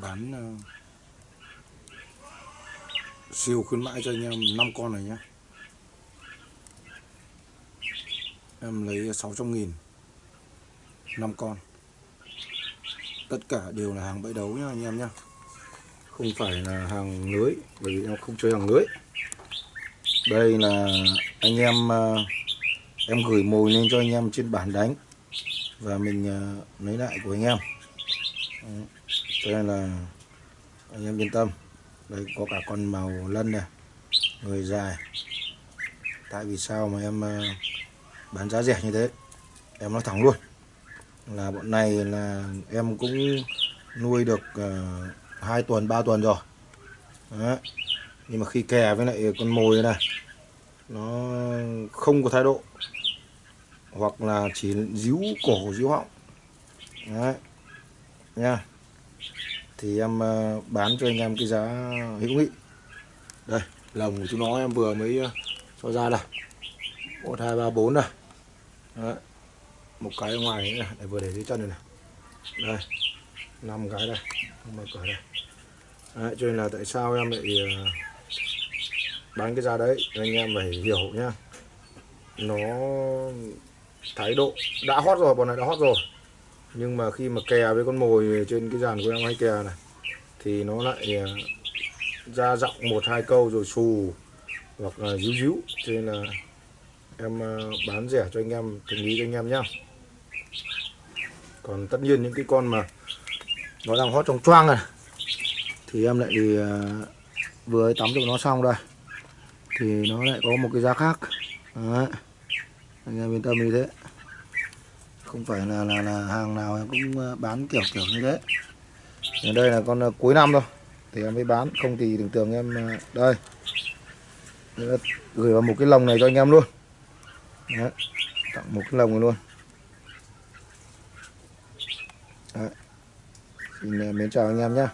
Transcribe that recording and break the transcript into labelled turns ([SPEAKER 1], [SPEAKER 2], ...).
[SPEAKER 1] bán ờ, siêu khuyến mãi cho anh em 5 con này nhé em lấy 600 nghìn 5 con. Tất cả đều là hàng bẫy đấu nhá anh em nhá. Không phải là hàng lưới, bởi vì em không chơi hàng lưới. Đây là anh em ờ, em gửi mồi lên cho anh em trên bản đánh. Và mình ờ, lấy lại của anh em. Đấy. cho nên là anh em yên tâm đây có cả con màu lân này người dài tại vì sao mà em ờ, bán giá rẻ như thế em nói thẳng luôn là bọn này là em cũng nuôi được uh, tuần 3 tuần rồi Đấy. nhưng mà khi kè với lại con mồi này nó không có thái độ hoặc là chỉ díu cổ díu họng Đấy nha. Thì em ờ, bán cho anh em cái giá hữu nghị. Đây lồng của chúng nó em vừa mới ờ, cho ra đây. Một hai ba bốn đây. Đấy. một cái ở ngoài nữa này để vừa để dưới chân này này. Đây năm cái đây không mở cửa đây. Đấy, cho nên là tại sao em lại ờ, bán cái giá đấy? Anh em phải hiểu nhá. Nó thái độ đã hot rồi bọn này đã hot rồi nhưng mà khi mà kè với con mồi trên cái dàn của em hay kè này, thì nó lại à, ra giọng một hai câu rồi xù hoặc là díu díu. Cho nên là em à, bán rẻ cho anh em tình lý cho anh em nhá. Còn tất nhiên những cái con mà nó đang hót trong choang này, thì em lại thì vừa tắm cho nó xong đây. Thì nó lại có một cái giá khác. Đấy. anh em yên tâm như thế không phải là là, là hàng nào em cũng ờ, bán kiểu kiểu như thế. Ở đây là con ờ, cuối năm thôi. Thì em mới bán. Không thì tưởng tượng em ờ, đây. Gửi vào một cái lồng này cho anh em luôn. Đấy. tặng một cái lồng này luôn. Đấy. xin mến chào anh em nhé